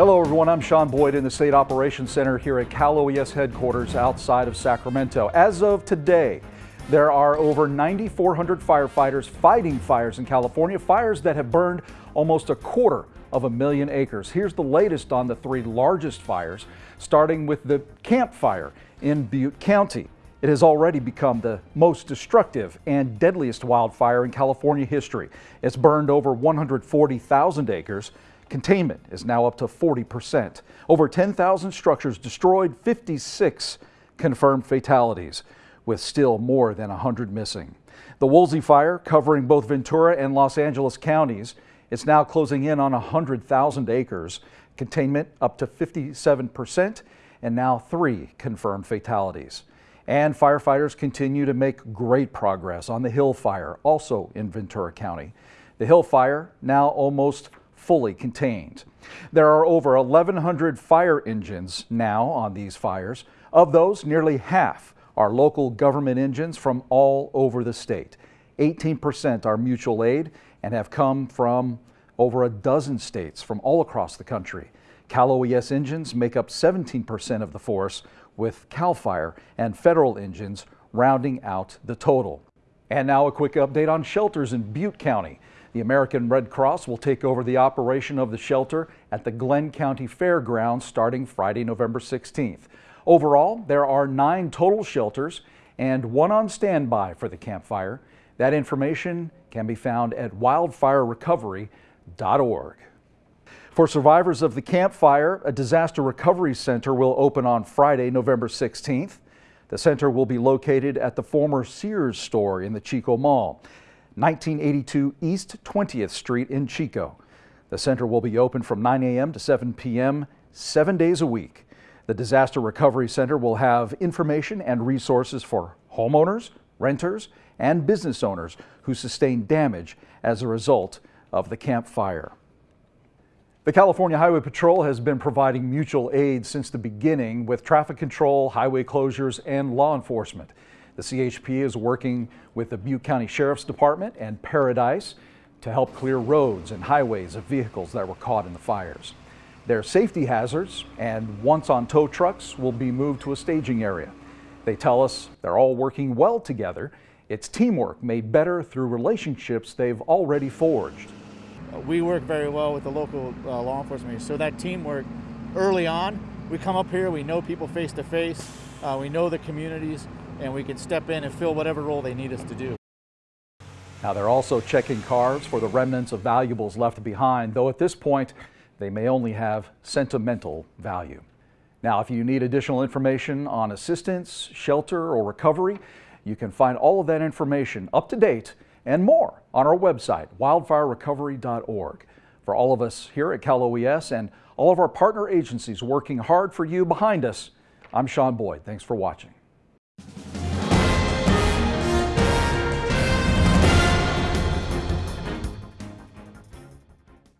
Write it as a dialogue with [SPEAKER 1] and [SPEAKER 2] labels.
[SPEAKER 1] Hello everyone, I'm Sean Boyd in the State Operations Center here at Cal OES headquarters outside of Sacramento. As of today, there are over 9,400 firefighters fighting fires in California, fires that have burned almost a quarter of a million acres. Here's the latest on the three largest fires, starting with the Camp Fire in Butte County. It has already become the most destructive and deadliest wildfire in California history. It's burned over 140,000 acres. Containment is now up to 40%. Over 10,000 structures destroyed, 56 confirmed fatalities, with still more than 100 missing. The Woolsey fire, covering both Ventura and Los Angeles counties, it's now closing in on 100,000 acres. Containment up to 57%, and now three confirmed fatalities. And firefighters continue to make great progress on the Hill Fire, also in Ventura County. The Hill Fire now almost fully contained. There are over 1,100 fire engines now on these fires. Of those, nearly half are local government engines from all over the state. 18% are mutual aid and have come from over a dozen states from all across the country. Cal OES engines make up 17% of the force, with CAL FIRE and federal engines rounding out the total. And now a quick update on shelters in Butte County. The American Red Cross will take over the operation of the shelter at the Glenn County Fairgrounds starting Friday, November 16th. Overall, there are nine total shelters and one on standby for the Camp Fire. That information can be found at wildfirerecovery.org. For survivors of the Camp Fire, a disaster recovery center will open on Friday, November 16th. The center will be located at the former Sears store in the Chico Mall. 1982 East 20th Street in Chico. The center will be open from 9 a.m. to 7 p.m. seven days a week. The Disaster Recovery Center will have information and resources for homeowners, renters, and business owners who sustained damage as a result of the Camp Fire. The California Highway Patrol has been providing mutual aid since the beginning with traffic control, highway closures, and law enforcement. The CHP is working with the Butte County Sheriff's Department and Paradise to help clear roads and highways of vehicles that were caught in the fires. Their safety hazards and once on tow trucks will be moved to a staging area. They tell us they're all working well together. It's teamwork made better through relationships they've already forged.
[SPEAKER 2] We work very well with the local uh, law enforcement, so that teamwork early on, we come up here, we know people face to face, uh, we know the communities, and we can step in and fill whatever role they need us to do.
[SPEAKER 1] Now they're also checking cars for the remnants of valuables left behind, though at this point they may only have sentimental value. Now if you need additional information on assistance, shelter, or recovery, you can find all of that information up to date and more on our website, wildfirerecovery.org. For all of us here at Cal OES and all of our partner agencies working hard for you behind us, I'm Sean Boyd. Thanks for watching.